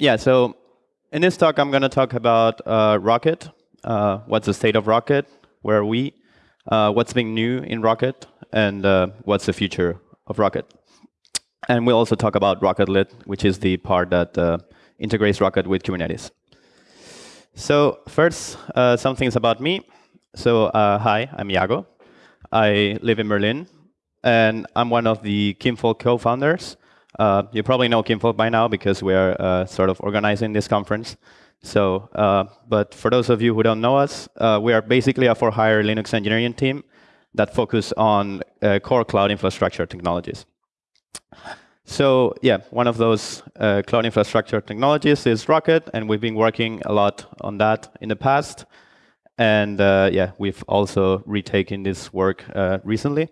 yeah, so in this talk, I'm going to talk about uh, Rocket. Uh, what's the state of Rocket? Where are we? Uh, what's being new in Rocket? And uh, what's the future of Rocket? And we'll also talk about Rocketlet, which is the part that uh, integrates Rocket with Kubernetes. So first, uh, some things about me. So hi, I'm Iago. I live in Berlin, and I'm one of the Kinvolk co-founders. Uh, you probably know Kinvolk by now because we're uh, sort of organizing this conference. So, uh, but for those of you who don't know us, uh, we are basically a for-hire Linux engineering team that focus on uh, core cloud infrastructure technologies. So yeah, one of those uh, cloud infrastructure technologies is Rocket, and we've been working a lot on that in the past. And yeah, we've also retaken this work recently.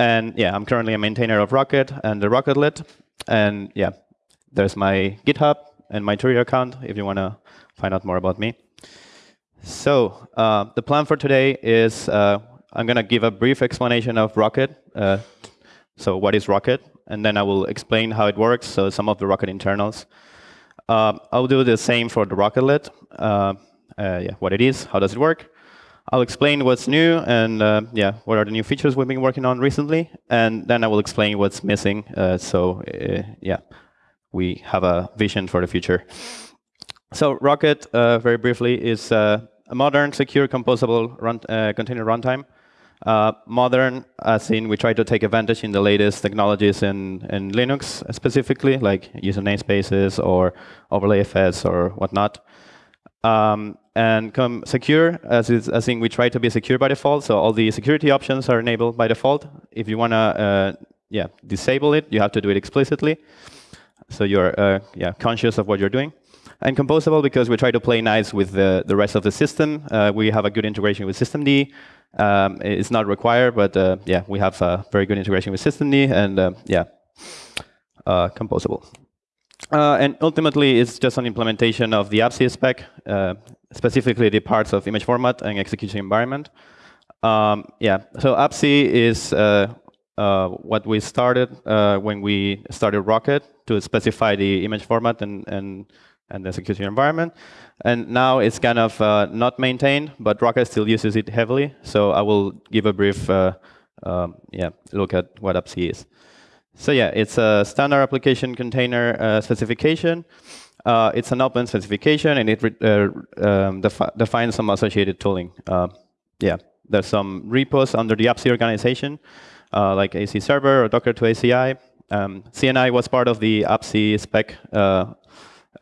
And yeah, I'm currently a maintainer of Rocket and the Rocketlet. And yeah, there's my GitHub and my Twitter account if you want to find out more about me. So uh, the plan for today is uh, I'm going to give a brief explanation of Rocket. Uh, so what is Rocket? And then I will explain how it works, so some of the Rocket internals. Um, I'll do the same for the Rocketlet. Uh, uh, yeah, what it is, how does it work. I'll explain what's new and uh, yeah, what are the new features we've been working on recently, and then I will explain what's missing. Uh, so uh, yeah, we have a vision for the future. So Rocket, uh, very briefly, is uh, a modern, secure, composable run, uh, container runtime. modern, as in we try to take advantage in the latest technologies in, in Linux specifically, like user namespaces or OverlayFS or whatnot. Um, and come secure, as, is, as in we try to be secure by default. So all the security options are enabled by default. If you want to uh, yeah, disable it, you have to do it explicitly. So you're uh, yeah, conscious of what you're doing. And composable because we try to play nice with the, the rest of the system. Uh, we have a good integration with systemd. Um, it's not required, but uh, yeah, we have a very good integration with systemd, and uh, yeah, uh, composable. Uh, and ultimately, it's just an implementation of the AppC spec, uh, specifically the parts of image format and execution environment. Um, yeah, so AppC is uh, uh what we started uh, when we started Rocket to specify the image format and, and, and the execution environment. And now it's kind of uh, not maintained, but Rocket still uses it heavily. So I will give a brief um, yeah, look at what AppC is. So yeah, it's a standard application container uh, specification. Uh, it's an open specification, and it uh, um, defi defines some associated tooling. Uh, yeah, there's some repos under the AppC organization, uh, like AC Server or Docker to ACI. Um, CNI was part of the AppC spec, uh,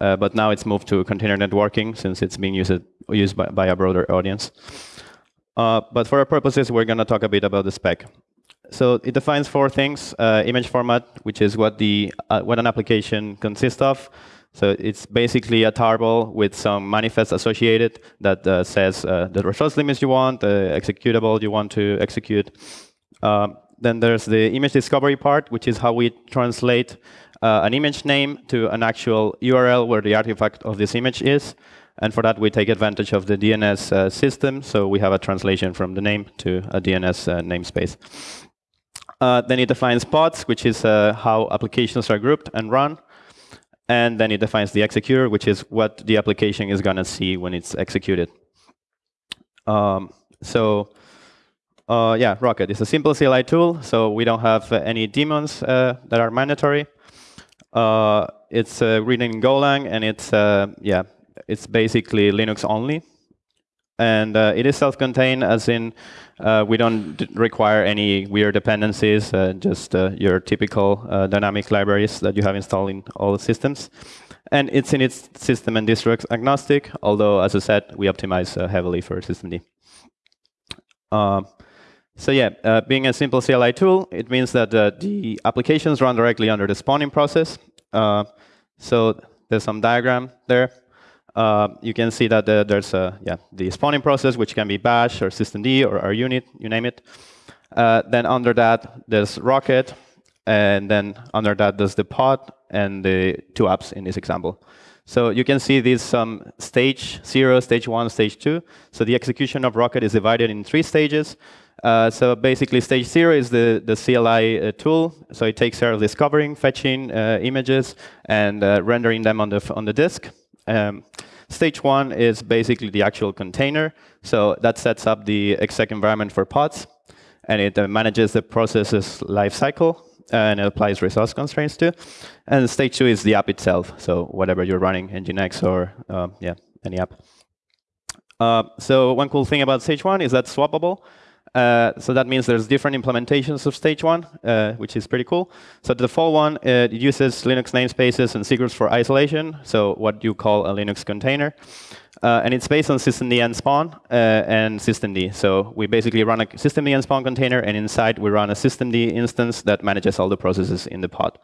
but now it's moved to container networking since it's being used, used by, by a broader audience. but for our purposes, we're going to talk a bit about the spec. So it defines four things: uh, image format, which is what the uh, what an application consists of. So it's basically a tarball with some manifest associated that uh, says uh, the resource limits you want, the executable you want to execute. Um, then there's the image discovery part, which is how we translate uh, an image name to an actual URL where the artifact of this image is. And for that, we take advantage of the DNS uh, system. So we have a translation from the name to a DNS namespace. Uh, then it defines pods, which is uh, how applications are grouped and run. And then it defines the executor, which is what the application is going to see when it's executed. Um, so uh, yeah, Rocket is a simple CLI tool, so we don't have any daemons uh, that are mandatory. Uh, it's uh, written in Golang, and it's yeah, it's basically Linux only. And it is self-contained, as in uh, we don't require any weird dependencies, uh, just uh, your typical uh, dynamic libraries that you have installed in all the systems. And it's in its system and distro agnostic, although, as I said, we optimize uh, heavily for systemd. So yeah, uh, being a simple CLI tool, it means that the applications run directly under the spawning process. so there's some diagram there. Uh, you can see that the, there's a, yeah, the spawning process, which can be bash or systemd or our unit, you name it. Uh, then under that, there's Rocket. And then under that, there's the pod and the two apps in this example. So you can see these um, stage zero, stage one, stage two. So the execution of Rocket is divided in three stages. Uh, so basically, stage zero is the, the CLI uh, tool. So it takes care of discovering, fetching uh, images, and uh, rendering them on the, on the disk. Um, stage one is basically the actual container. So that sets up the exec environment for pods, and it uh, manages the process's lifecycle, and it applies resource constraints to. And stage two is the app itself. So whatever you're running, Nginx or um, yeah, any app. Uh, so one cool thing about stage one is that's swappable. Uh, so that means there's different implementations of stage one, uh, which is pretty cool. So the default one, uh, it uses Linux namespaces and secrets for isolation, so what you call a Linux container. Uh, and it's based on systemd-nspawn uh, and systemd. So we basically run a systemd-nspawn container, and inside we run a systemd instance that manages all the processes in the pod.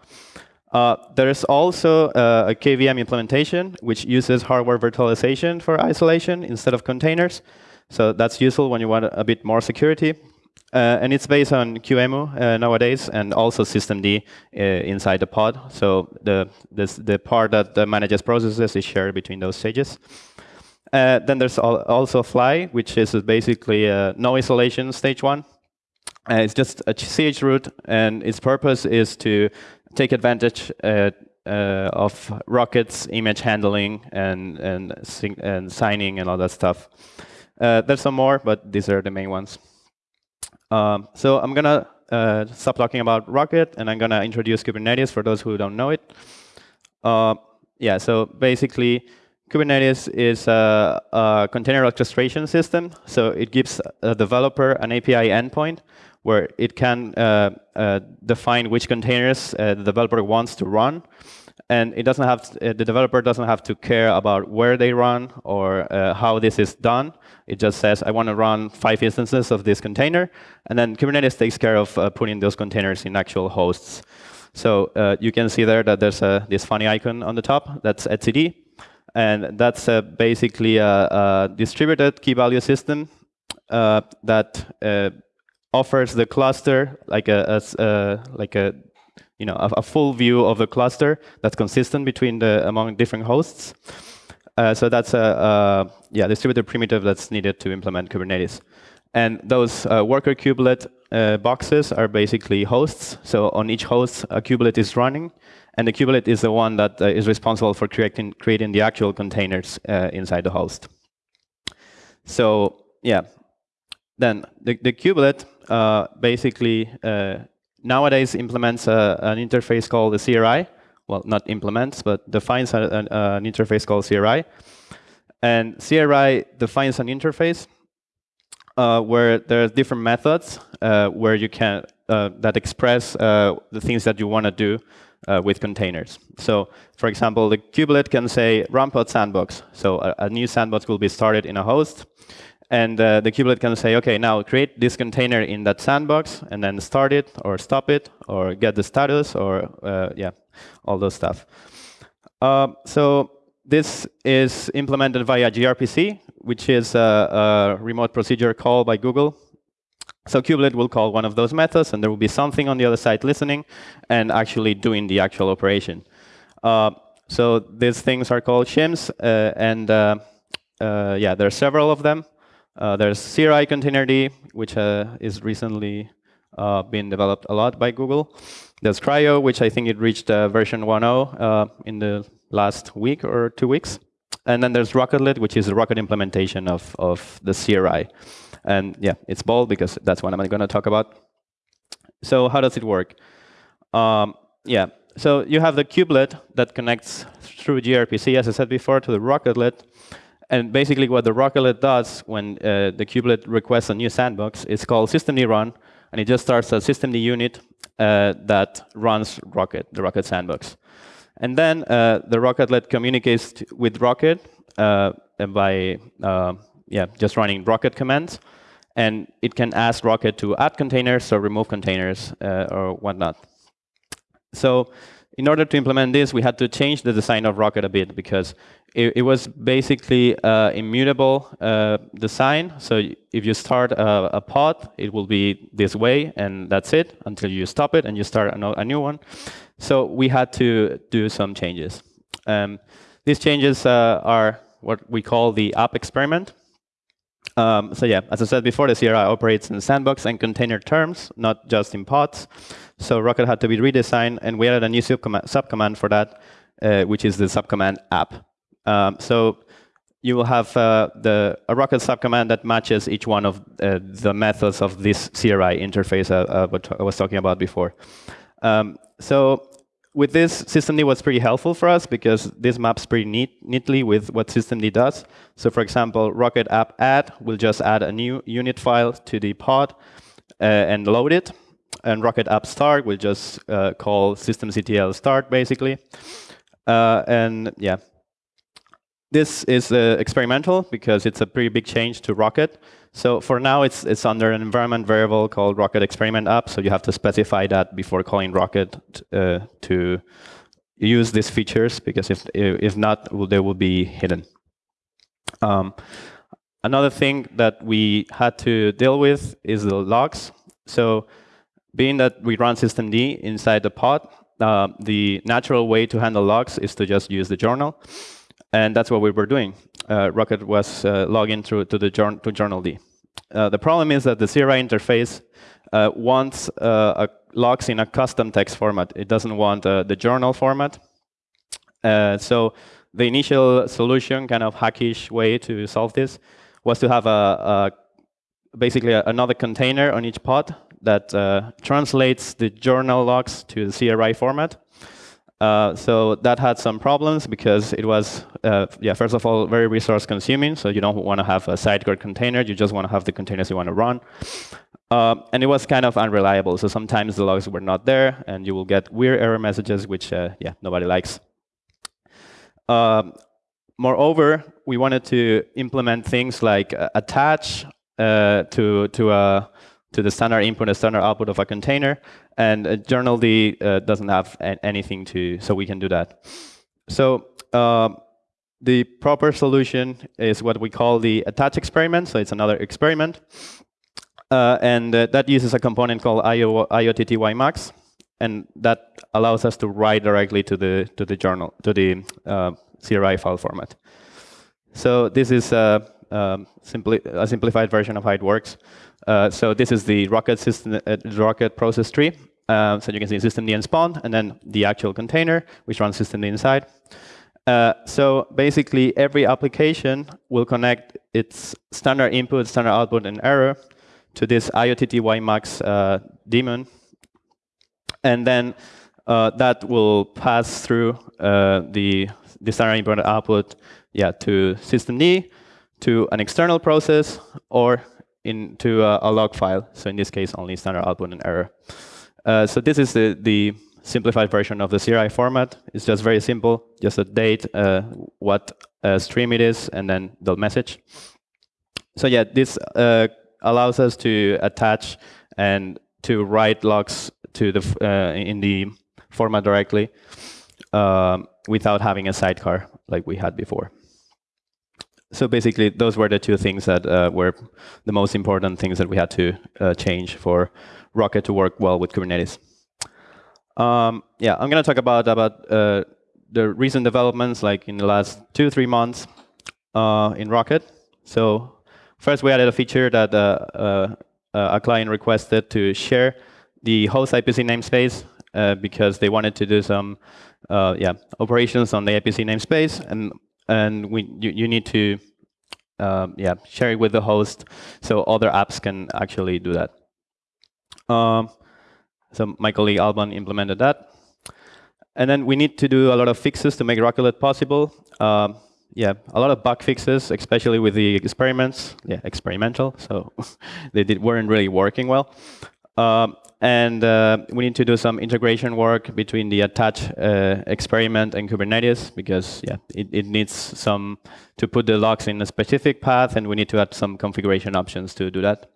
Uh, there's also uh, a KVM implementation, which uses hardware virtualization for isolation instead of containers. So that's useful when you want a bit more security. Uh, and it's based on QEMU uh, nowadays, and also systemd uh, inside the pod. So the this, the part that manages processes is shared between those stages. Uh, then there's also Fly, which is basically no isolation stage one. it's just a chroot, and its purpose is to take advantage uh, uh, of Rocket's image handling and and, and signing and all that stuff. Uh, there's some more, but these are the main ones. Um, so I'm gonna uh, stop talking about Rocket, and I'm gonna introduce Kubernetes for those who don't know it. Uh, yeah, so basically, Kubernetes is a, a, container orchestration system. So it gives a developer an API endpoint where it can uh, uh, define which containers uh, the developer wants to run. And it doesn't have to, the developer doesn't have to care about where they run or how this is done. It just says, I want to run five instances of this container. And then Kubernetes takes care of putting those containers in actual hosts. So uh, you can see there that there's a, this funny icon on the top. That's etcd. And that's uh, basically a, a, distributed key value system uh, that offers the cluster like a, a like a you know a, a, full view of the cluster that's consistent between the among different hosts. Uh, so that's a, a, yeah distributed primitive that's needed to implement Kubernetes. And those uh, worker kubelet uh, boxes are basically hosts. So on each host, a kubelet is running, and the kubelet is the one that uh, is responsible for creating creating the actual containers uh, inside the host. So yeah, then the, the kubelet uh, basically nowadays implements a, an interface called the CRI. Well, not implements, but defines a, a, an interface called CRI. And CRI defines an interface uh, where there are different methods uh, where you can uh, that express uh, the things that you want to do with containers. So, for example, the kubelet can say run pod sandbox. So a, a new sandbox will be started in a host. And uh, the kubelet can say, OK, now create this container in that sandbox, and then start it, or stop it, or get the status, or uh, yeah, all those stuff. Uh, so this is implemented via gRPC, which is a, a, remote procedure call by Google. So kubelet will call one of those methods, and there will be something on the other side listening and actually doing the actual operation. Uh, so these things are called shims, uh, and uh, yeah, there are several of them. Uh, there's CRI Containerd, which uh, is recently uh, been developed a lot by Google. There's CRI-O, which I think it reached uh, version 1.0 uh, in the last week or two weeks. And then there's Rocketlet, which is a Rocket implementation of, of the CRI. And yeah, it's bold because that's what I'm going to talk about. So how does it work? Um, yeah, so you have the kubelet that connects through gRPC, as I said before, to the Rocketlet. And basically what the Rocketlet does when uh, the kubelet requests a new sandbox is called systemd run, and it just starts a systemd unit uh, that runs Rocket, the Rocket sandbox. And then uh, the Rocketlet communicates with Rocket uh, by uh, yeah, just running Rocket commands. And it can ask Rocket to add containers or remove containers uh, or whatnot. So in order to implement this, we had to change the design of Rocket a bit because it, it was basically uh, immutable uh, design. So if you start a, a, pod, it will be this way, and that's it until you stop it and you start a, new one. So we had to do some changes. Um, these changes uh, are what we call the app experiment. Um, so yeah, as I said before, the CRI operates in sandbox and container terms, not just in pods. So Rocket had to be redesigned, and we added a new subcommand, subcommand for that, uh, which is the subcommand app. Um, so you will have uh, the, a Rocket subcommand that matches each one of uh, the methods of this CRI interface uh, uh, what I was talking about before. Um, so with this, systemd was pretty helpful for us because this maps pretty neat, neatly with what systemd does. So for example, Rocket app add will just add a new unit file to the pod uh, and load it. And Rocket app start will just uh, call systemctl start, basically. Uh, and yeah, this is uh, experimental because it's a pretty big change to Rocket. So for now, it's, it's under an environment variable called Rocket experiment app. So you have to specify that before calling Rocket uh, to use these features, because if, if not, they will be hidden. Um, another thing that we had to deal with is the logs. So being that we run systemd inside the pod, uh, the natural way to handle logs is to just use the journal. And that's what we were doing. Uh, Rocket was uh, logging through to the jour to journald. Uh, the problem is that the CRI interface uh, wants uh, logs in a custom text format. It doesn't want uh, the journal format. so the initial solution, kind of hackish way to solve this, was to have a, a basically a, another container on each pod that translates the journal logs to the CRI format. Uh, so that had some problems because it was, uh, yeah, first of all, very resource consuming. So you don't want to have a sidecar container. You just want to have the containers you want to run. Uh, and it was kind of unreliable. So sometimes the logs were not there, and you will get weird error messages, which, uh, yeah, nobody likes. Um, moreover, we wanted to implement things like uh, attach to, to a to the standard input and standard output of a container. And uh, journald uh, doesn't have anything to, so we can do that. So um, the proper solution is what we call the attach experiment. So it's another experiment. Uh, and uh, that uses a component called IO, iottymux. And that allows us to write directly to the to the journal to the uh, CRI file format. So this is um, a simplified version of how it works. Uh, so this is the Rocket system, uh, Rocket process tree. Uh, so you can see systemd-nspawn, and then the actual container, which runs systemd inside. Uh, so basically, every application will connect its standard input, standard output, and error to this iottymux uh, daemon. And then that will pass through the, the standard input output yeah, to systemd, to an external process, or into a, a, log file. So in this case, only standard output and error. Uh, so this is the, the simplified version of the CRI format. It's just very simple, just a date, uh, what uh, stream it is, and then the message. So yeah, this uh, allows us to attach and to write logs to the uh, in the format directly um, without having a sidecar like we had before so basically, those were the two things that uh, were the most important things that we had to uh, change for Rocket to work well with Kubernetes. Um, yeah, I'm going to talk about about uh, the recent developments, like in the last two three months uh, in Rocket. So first, we added a feature that uh, uh, a client requested to share the host IPC namespace because they wanted to do some yeah operations on the IPC namespace, and and we you, you need to um, yeah share it with the host so other apps can actually do that. Um, so my colleague Alban implemented that. And then we need to do a lot of fixes to make Rocket possible. Um, yeah, a lot of bug fixes, especially with the experiments. Yeah, experimental, so they did, weren't really working well. Um, and uh, we need to do some integration work between the attach uh, experiment and Kubernetes because yeah, it, it, needs some to put the logs in a specific path, and we need to add some configuration options to do that.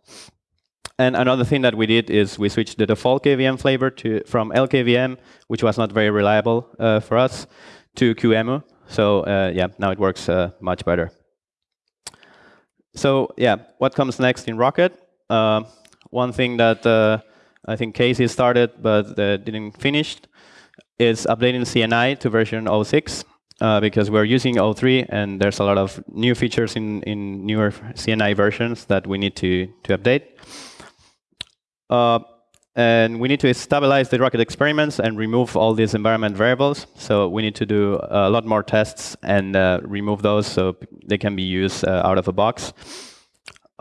And another thing that we did is we switched the default KVM flavor to from LKVM, which was not very reliable uh, for us, to QEMU. So uh, yeah, now it works uh, much better. So yeah, what comes next in Rocket? Uh, one thing that I think Casey started but uh, didn't finish, is updating CNI to version 06. uh, because we're using O3 and there's a lot of new features in, in newer CNI versions that we need to, to update. Uh, and we need to stabilize the rocket experiments and remove all these environment variables. So we need to do a lot more tests and uh, remove those so they can be used uh, out of the box.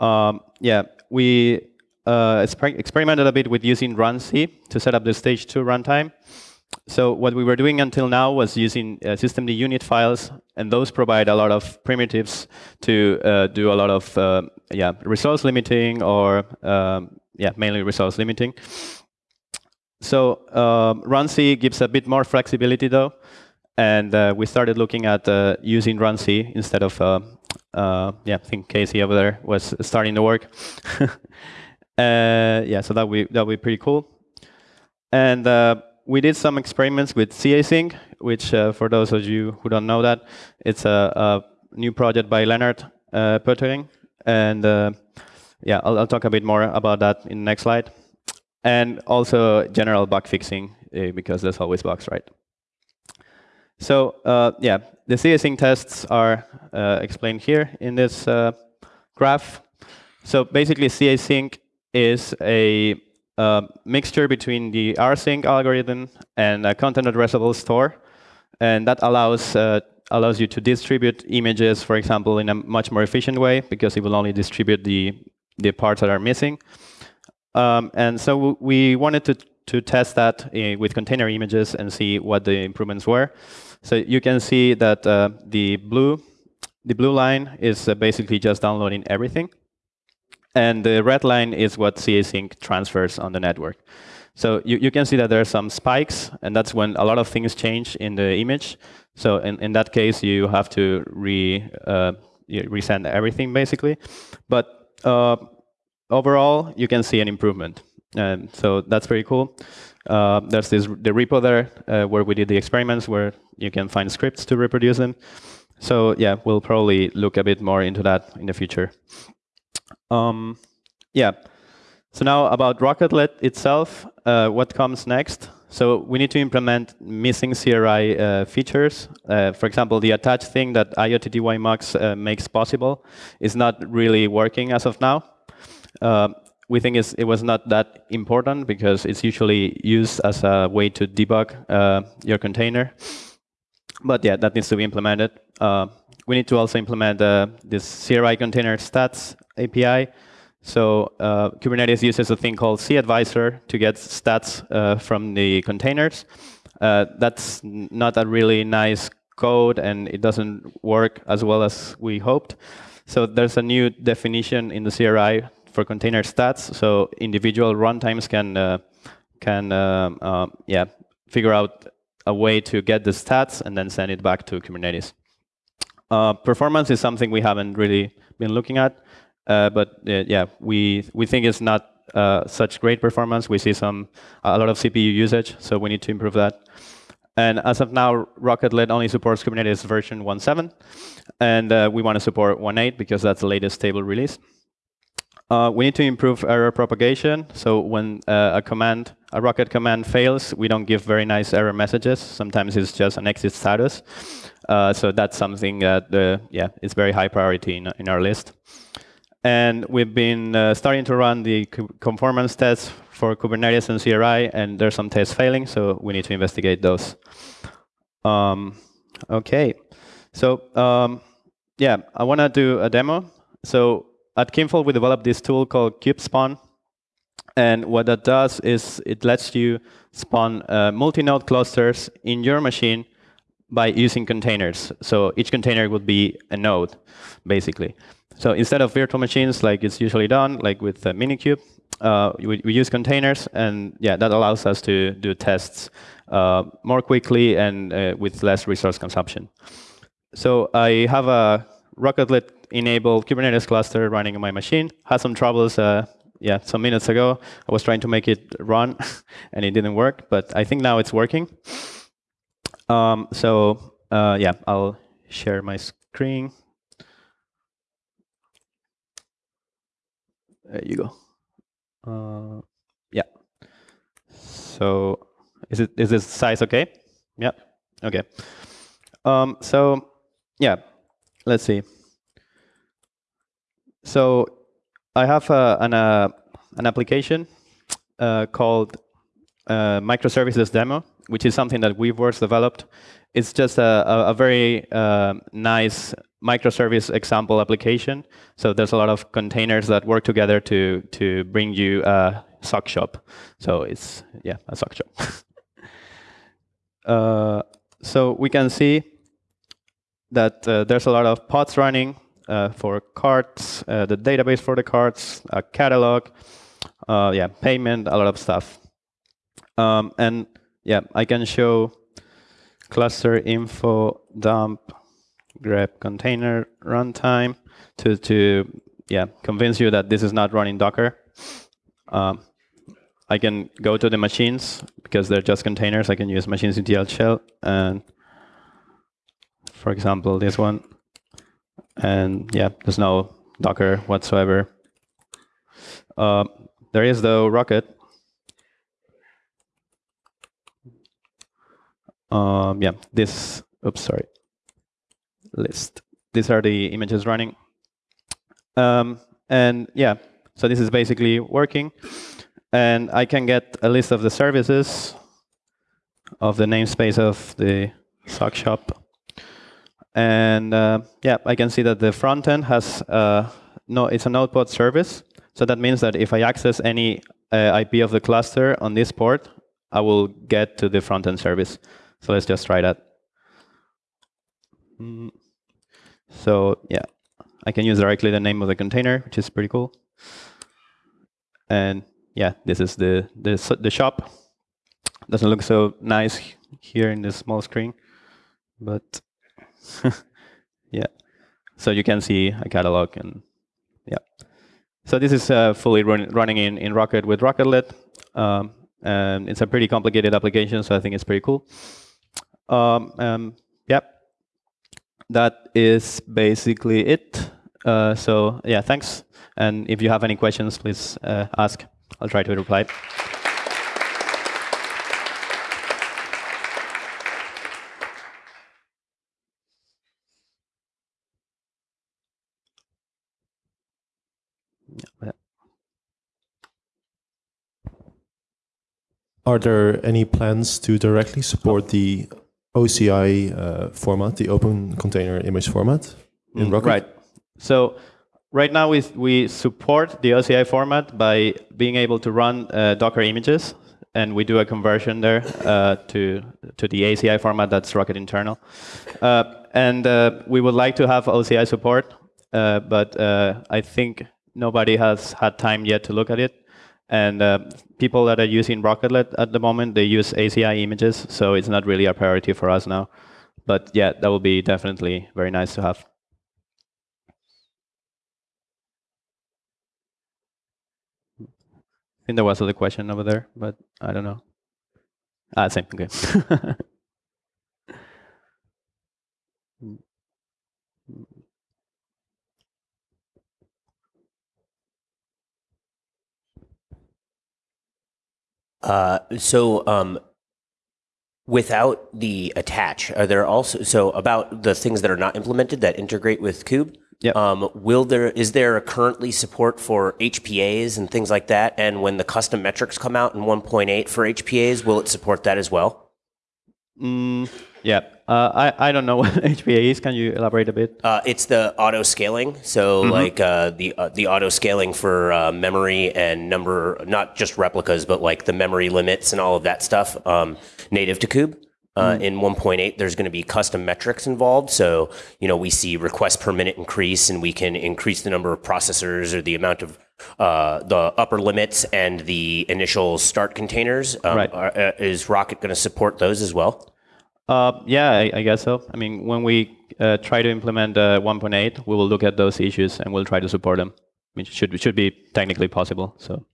Um, yeah, we uh, experimented a bit with using runc to set up the stage 2 runtime. So what we were doing until now was using uh, systemd unit files, and those provide a lot of primitives to uh, do a lot of uh, yeah resource limiting or um, yeah, mainly resource limiting. So um, runc gives a bit more flexibility though, and uh, we started looking at uh, using runc instead of uh, yeah, I think Casey over there was starting to work. Uh, yeah, so that we that would be pretty cool. And uh, we did some experiments with casync, which for those of you who don't know that, it's a, a new project by Lennart uh, Poettering, and yeah, I'll, I'll, talk a bit more about that in the next slide. And also general bug fixing, uh, because there's always bugs, right? So uh, yeah, the casync tests are uh, explained here in this uh, graph. So basically, casync is a mixture between the rsync algorithm and a content addressable store, and that allows uh, allows you to distribute images, for example, in a much more efficient way because it will only distribute the the parts that are missing. Um, and so we wanted to, to test that uh, with container images and see what the improvements were. So you can see that uh, the blue the blue line is uh, basically just downloading everything. And the red line is what casync transfers on the network. So you, you can see that there are some spikes, and that's when a lot of things change in the image. So in, in that case, you have to re, uh, resend everything, basically. But uh, overall, you can see an improvement. And so that's very cool. Uh, there's this the repo there uh, where we did the experiments where you can find scripts to reproduce them. So yeah, we'll probably look a bit more into that in the future. Um, yeah. So now about Rocketlet itself, uh, what comes next? So we need to implement missing CRI uh, features. Uh, for example, the attach thing that IOTTY-MUX uh, makes possible is not really working as of now. Uh, we think it was not that important because it's usually used as a way to debug uh, your container. But yeah, that needs to be implemented. Uh, we need to also implement this CRI container stats API so uh, Kubernetes uses a thing called CAdvisor to get stats uh, from the containers. Uh, that's not a really nice code, and it doesn't work as well as we hoped. So there's a new definition in the CRI for container stats, so individual runtimes can uh, can um, uh, yeah figure out a way to get the stats and then send it back to Kubernetes. Uh, performance is something we haven't really been looking at. Uh, but uh, yeah, we we think it's not uh, such great performance. We see some a lot of CPU usage, so we need to improve that. And as of now, Rocketlet only supports Kubernetes version 1.7, and uh, we want to support 1.8 because that's the latest stable release. We need to improve error propagation. So when a command, a Rocket command fails, we don't give very nice error messages. Sometimes it's just an exit status. So that's something that, yeah, is very high priority in, in our list. And we've been uh, starting to run the conformance tests for Kubernetes and CRI, and there's some tests failing, so we need to investigate those. Um, OK. So um, yeah, I want to do a demo. So at Kinvolk, we developed this tool called kubespawn. And what that does is it lets you spawn uh, multi-node clusters in your machine by using containers. So each container would be a node, basically. So instead of virtual machines, like it's usually done, like with uh, Minikube, uh, we, we, use containers, and yeah, that allows us to do tests uh, more quickly and uh, with less resource consumption. So I have a Rocketlet-enabled Kubernetes cluster running on my machine. Had some troubles, uh, yeah, some minutes ago. I was trying to make it run, and it didn't work, but I think now it's working. Um, so uh, yeah, I'll share my screen. There you go. Uh, yeah. So is it is this size okay? Yeah. Okay. Um, so yeah, let's see. So I have a, an, uh, an application uh, called uh, microservices demo, which is something that Weaveworks developed. It's just a, a, a very uh, nice microservice example application. So there's a lot of containers that work together to to bring you a sock shop. So it's yeah a sock shop. uh, so we can see that uh, there's a lot of pods running uh, for cards, uh, the database for the cards, a catalog, uh, yeah, payment, a lot of stuff. Um, and yeah, I can show cluster info dump grep container runtime to to yeah convince you that this is not running Docker. Um, I can go to the machines because they're just containers. I can use machinectl shell and for example this one and yeah there's no Docker whatsoever. Uh, there is though Rocket Um, yeah, this, oops, sorry, list. These are the images running. Um, and yeah, so this is basically working. And I can get a list of the services of the namespace of the sock shop. And uh, yeah, I can see that the front end has uh, no, it's a NodePort service. So that means that if I access any uh, IP of the cluster on this port, I will get to the front end service. So let's just try that. So yeah, I can use directly the name of the container, which is pretty cool. And yeah, this is the the, the shop. Doesn't look so nice here in this small screen, but yeah. So you can see a catalog and yeah. So this is uh, fully run, running in, in Rocket with Rocketlet. Um, and it's a pretty complicated application, so I think it's pretty cool. Um, um, yep. That is basically it. Uh, so yeah, thanks. And if you have any questions, please uh, ask. I'll try to reply. Are there any plans to directly support the OCI uh, format, the Open Container Image format in mm, Rocket? Right. So right now we, we support the OCI format by being able to run uh, Docker images, and we do a conversion there uh, to, to the ACI format that's Rocket internal. Uh, and uh, we would like to have OCI support, uh, but I think nobody has had time yet to look at it. And uh, people that are using Rocketlet at the moment, they use ACI images, so it's not really a priority for us now. But yeah, that will be definitely very nice to have. I think there was another question over there, but I don't know. Ah, same, okay. Uh, so um, without the attach, are there also so about the things that are not implemented that integrate with Kube? Yep. Um, will there is there currently support for HPAs and things like that? And when the custom metrics come out in 1.8 for HPAs, will it support that as well? Mm, yeah, uh, I, I don't know what HPA is. Can you elaborate a bit? Uh, it's the auto scaling. So mm-hmm. like uh, the uh, the auto scaling for uh, memory and number, not just replicas, but like the memory limits and all of that stuff um, native to Kube. Uh, mm. In 1.8, there's going to be custom metrics involved. So, you know, we see requests per minute increase, and we can increase the number of processors or the amount of uh, the upper limits and the initial start containers. Um, right. Are, uh, is Rocket going to support those as well? Uh, yeah, I, I, guess so. I mean, when we uh, try to implement uh, 1.8, we will look at those issues and we'll try to support them. I mean, it should, it should be technically possible. So.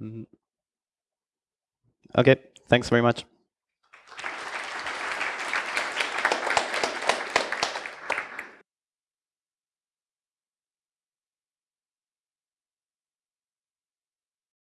Mm -hmm. Okay, thanks very much.